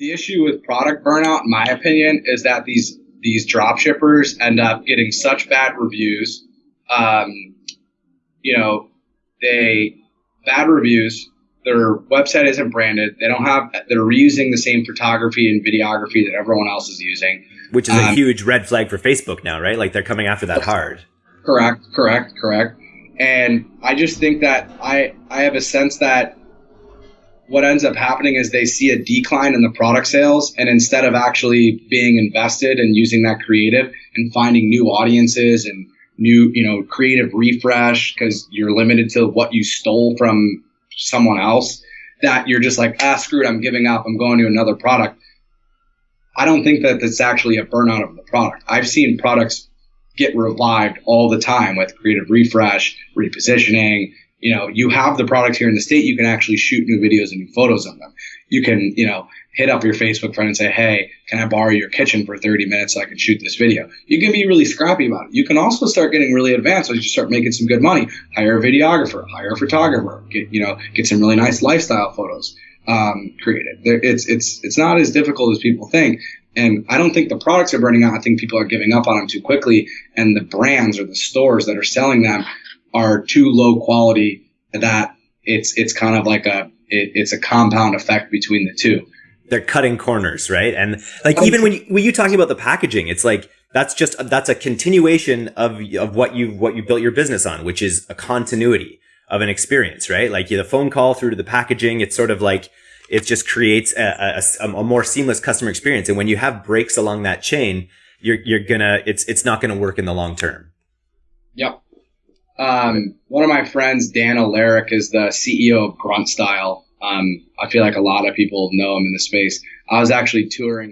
the issue with product burnout, in my opinion, is that these these drop shippers end up getting such bad reviews. Um, you know, they bad reviews. Their website isn't branded. They don't have. They're reusing the same photography and videography that everyone else is using, which is um, a huge red flag for Facebook now, right? Like they're coming after that hard. Correct. Correct. Correct. And I just think that I I have a sense that what ends up happening is they see a decline in the product sales and instead of actually being invested and using that creative and finding new audiences and new you know creative refresh because you're limited to what you stole from someone else that you're just like ah screw it i'm giving up i'm going to another product. I don't think that that's actually a burnout of the product. I've seen products get revived all the time with creative refresh repositioning you know, you have the products here in the state. You can actually shoot new videos and new photos of them. You can, you know, hit up your Facebook friend and say, Hey, can I borrow your kitchen for 30 minutes so I can shoot this video? You can be really scrappy about it. You can also start getting really advanced as you start making some good money. Hire a videographer, hire a photographer, get, you know, get some really nice lifestyle photos, um, created. It's, it's, it's not as difficult as people think. And I don't think the products are burning out. I think people are giving up on them too quickly. And the brands or the stores that are selling them are too low quality that it's it's kind of like a it, it's a compound effect between the two. They're cutting corners, right? And like even when you when you talking about the packaging, it's like that's just that's a continuation of of what you what you built your business on, which is a continuity of an experience, right? Like the phone call through to the packaging, it's sort of like it just creates a, a, a more seamless customer experience. And when you have breaks along that chain, you're you're gonna it's it's not gonna work in the long term. Yep. Um, one of my friends, Dan Alarik, is the CEO of Grunt Style. Um, I feel like a lot of people know him in the space. I was actually touring